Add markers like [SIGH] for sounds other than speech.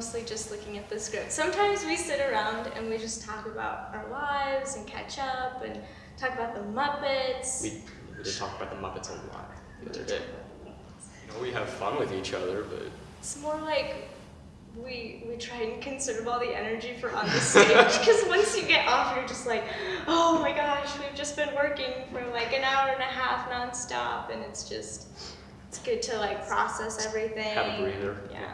mostly just looking at the script. Sometimes we sit around and we just talk about our lives and catch up and talk about the Muppets. We, we did talk about the Muppets a lot the other day. You know, we have fun with each other, but It's more like we we try and conserve all the energy for on the stage [LAUGHS] because once you get off, you're just like, oh my gosh, we've just been working for like an hour and a half nonstop, and it's just it's good to like process everything. have a breather. Yeah.